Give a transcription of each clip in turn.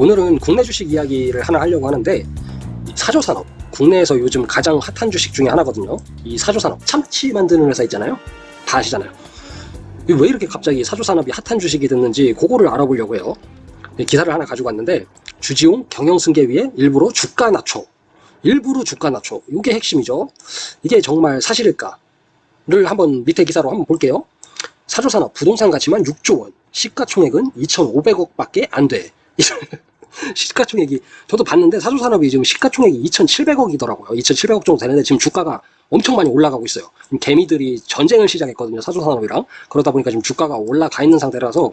오늘은 국내 주식 이야기를 하나 하려고 하는데 이 사조산업 국내에서 요즘 가장 핫한 주식 중에 하나거든요. 이 사조산업 참치 만드는 회사 있잖아요. 다 아시잖아요. 이왜 이렇게 갑자기 사조산업이 핫한 주식이 됐는지 그거를 알아보려고 해요. 이 기사를 하나 가지고 왔는데 주지용 경영승계 위에 일부러 주가 낮춰. 일부러 주가 낮춰. 이게 핵심이죠. 이게 정말 사실일까를 한번 밑에 기사로 한번 볼게요. 사조산업 부동산 가치만 6조 원 시가총액은 2,500억 밖에 안돼 시가총액이 저도 봤는데 사조산업이 지금 시가총액이 2,700억이더라고요. 2,700억 정도 되는데 지금 주가가 엄청 많이 올라가고 있어요. 개미들이 전쟁을 시작했거든요 사조산업이랑. 그러다 보니까 지금 주가가 올라가 있는 상태라서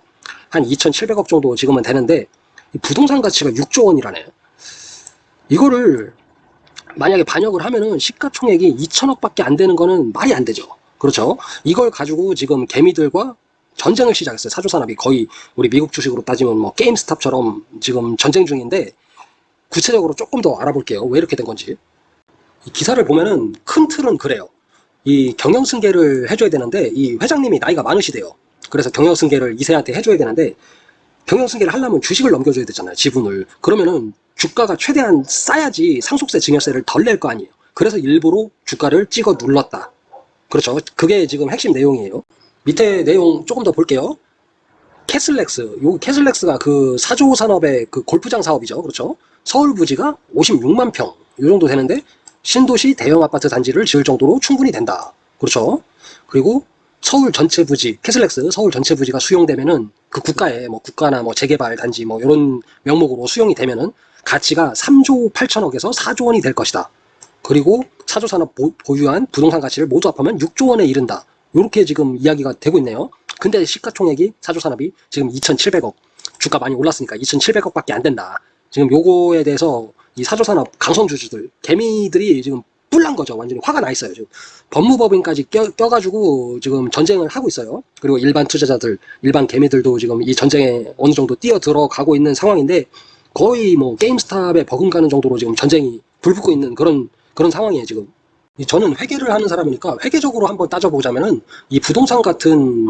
한 2,700억 정도 지금은 되는데 이 부동산 가치가 6조 원이라네. 이거를 만약에 반영을 하면은 시가총액이 2천억 밖에 안 되는 거는 말이 안 되죠. 그렇죠? 이걸 가지고 지금 개미들과 전쟁을 시작했어요. 사조산업이 거의 우리 미국 주식으로 따지면 뭐 게임스탑처럼 지금 전쟁 중인데 구체적으로 조금 더 알아볼게요. 왜 이렇게 된 건지. 이 기사를 보면은 큰 틀은 그래요. 이 경영승계를 해줘야 되는데 이 회장님이 나이가 많으시대요. 그래서 경영승계를 이세한테 해줘야 되는데 경영승계를 하려면 주식을 넘겨줘야 되잖아요 지분을. 그러면은 주가가 최대한 싸야지 상속세 증여세를 덜 낼 거 아니에요. 그래서 일부러 주가를 찍어 눌렀다. 그렇죠. 그게 지금 핵심 내용이에요 밑에 내용 조금 더 볼게요. 캐슬렉스. 요 캐슬렉스가 그 사조 산업의 그 골프장 사업이죠. 그렇죠? 서울 부지가 56만 평. 이 정도 되는데 신도시 대형 아파트 단지를 지을 정도로 충분히 된다. 그렇죠? 그리고 서울 전체 부지 캐슬렉스 서울 전체 부지가 수용되면은 그 국가에 뭐 국가나 뭐 재개발 단지 뭐 이런 명목으로 수용이 되면은 가치가 3조 8천억에서 4조 원이 될 것이다. 그리고 사조 산업 보, 보유한 부동산 가치를 모두 합하면 6조 원에 이른다 이렇게 지금 이야기가 되고 있네요. 근데 시가총액이 사조산업이 지금 2,700억 주가 많이 올랐으니까 2,700억 밖에 안 된다. 지금 요거에 대해서 이 사조산업 강성주주들 개미들이 지금 뿔난 거죠. 완전히 화가 나 있어요 지금. 법무법인까지 껴, 껴가지고 지금 전쟁을 하고 있어요. 그리고 일반 투자자들 일반 개미들도 지금 이 전쟁에 어느 정도 뛰어 들어가고 있는 상황인데 거의 뭐 게임스탑에 버금가는 정도로 지금 전쟁이 불붙고 있는 그런 그런 상황이에요 지금. 이 저는 회계를 하는 사람이니까 회계적으로 한번 따져보자면은 이 부동산 같은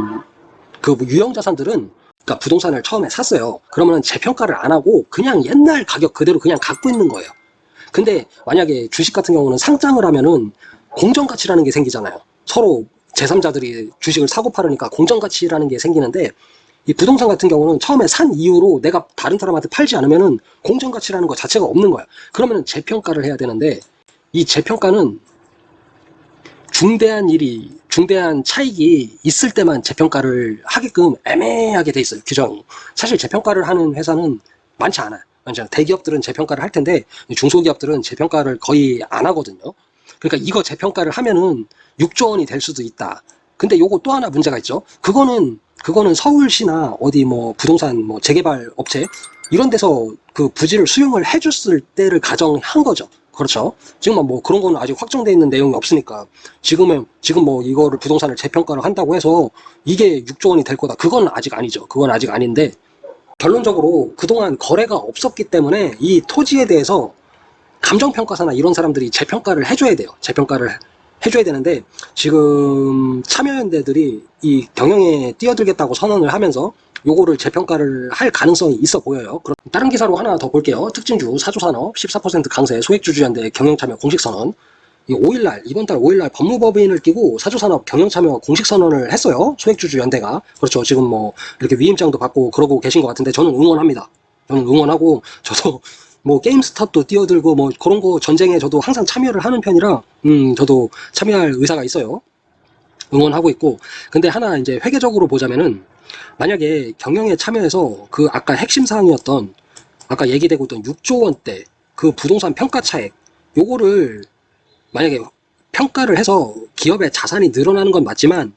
그뭐 유형 자산들은 그러니까 부동산을 처음에 샀어요. 그러면 재평가를 안 하고 그냥 옛날 가격 그대로 그냥 갖고 있는 거예요. 근데 만약에 주식 같은 경우는 상장을 하면은 공정가치라는 게 생기잖아요. 서로 제3자들이 주식을 사고 팔으니까 공정가치라는 게 생기는데 이 부동산 같은 경우는 처음에 산 이후로 내가 다른 사람한테 팔지 않으면은 공정가치라는 것 자체가 없는 거야. 그러면은 재평가를 해야 되는데 이 재평가는 중대한 일이 중대한 차익이 있을 때만 재평가를 하게끔 애매하게 돼 있어요 규정이. 사실 재평가를 하는 회사는 많지 않아요. 않아요. 대기업들은 재평가를 할 텐데 중소기업들은 재평가를 거의 안 하거든요. 그러니까 이거 재평가를 하면은 6조 원이 될 수도 있다. 근데 요거 또 하나 문제가 있죠. 그거는 그거는 서울시나 어디 뭐 부동산 뭐 재개발 업체 이런 데서 그 부지를 수용을 해줬을 때를 가정한 거죠 그렇죠. 지금 뭐 그런 거는 아직 확정되어 있는 내용이 없으니까 지금은 지금 뭐 이거를 부동산을 재평가를 한다고 해서 이게 6조 원이 될 거다. 그건 아직 아니죠. 그건 아직 아닌데 결론적으로 그동안 거래가 없었기 때문에 이 토지에 대해서 감정평가사나 이런 사람들이 재평가를 해줘야 돼요. 재평가를 해줘야 되는데 지금 참여연대들이 이 경영에 뛰어들겠다고 선언을 하면서 요거를 재평가를 할 가능성이 있어 보여요. 다른 기사로 하나 더 볼게요. 특징주 사조산업 14% 강세 소액주주연대 경영참여 공식선언 이 5일날 이번 달 5일날 법무법인을 끼고 사조산업 경영참여 공식선언을 했어요. 소액주주연대가 그렇죠. 지금 뭐 이렇게 위임장도 받고 그러고 계신 것 같은데 저는 응원합니다. 저는 응원하고 저도 뭐 게임스탑도 뛰어들고 뭐 그런 거 전쟁에 저도 항상 참여를 하는 편이라 음 저도 참여할 의사가 있어요. 응원하고 있고. 근데 하나 이제 회계적으로 보자면은 만약에 경영에 참여해서 그 아까 핵심 사항이었던 아까 얘기되고 있던 6조 원대 그 부동산 평가 차액 요거를 만약에 평가를 해서 기업의 자산이 늘어나는 건 맞지만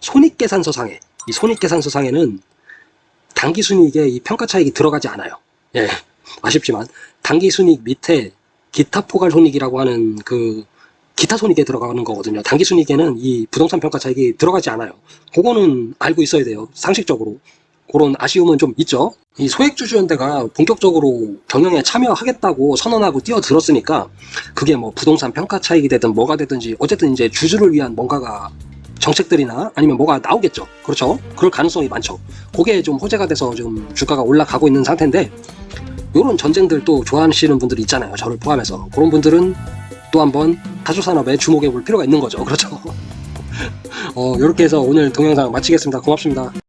손익계산서상에 이 손익계산서상에는 당기순이익에 이 평가 차익이 들어가지 않아요. 예 아쉽지만 당기순이익 밑에 기타 포괄 손익이라고 하는 그 기타 손익에 들어가는 거거든요. 단기 순이익에는 이 부동산 평가 차익이 들어가지 않아요. 그거는 알고 있어야 돼요. 상식적으로. 그런 아쉬움은 좀 있죠. 이 소액주주연대가 본격적으로 경영에 참여하겠다고 선언하고 뛰어들었으니까 그게 뭐 부동산 평가 차익이 되든 뭐가 되든지 어쨌든 이제 주주를 위한 뭔가가 정책들이나 아니면 뭐가 나오겠죠. 그렇죠. 그럴 가능성이 많죠. 그게 좀 호재가 돼서 지금 주가가 올라가고 있는 상태인데 이런 전쟁들 또 좋아하시는 분들이 있잖아요. 저를 포함해서 그런 분들은 또 한번 사조 산업에 주목해 볼 필요가 있는 거죠. 그렇죠? 어, 이렇게 해서 오늘 동영상 마치겠습니다. 고맙습니다.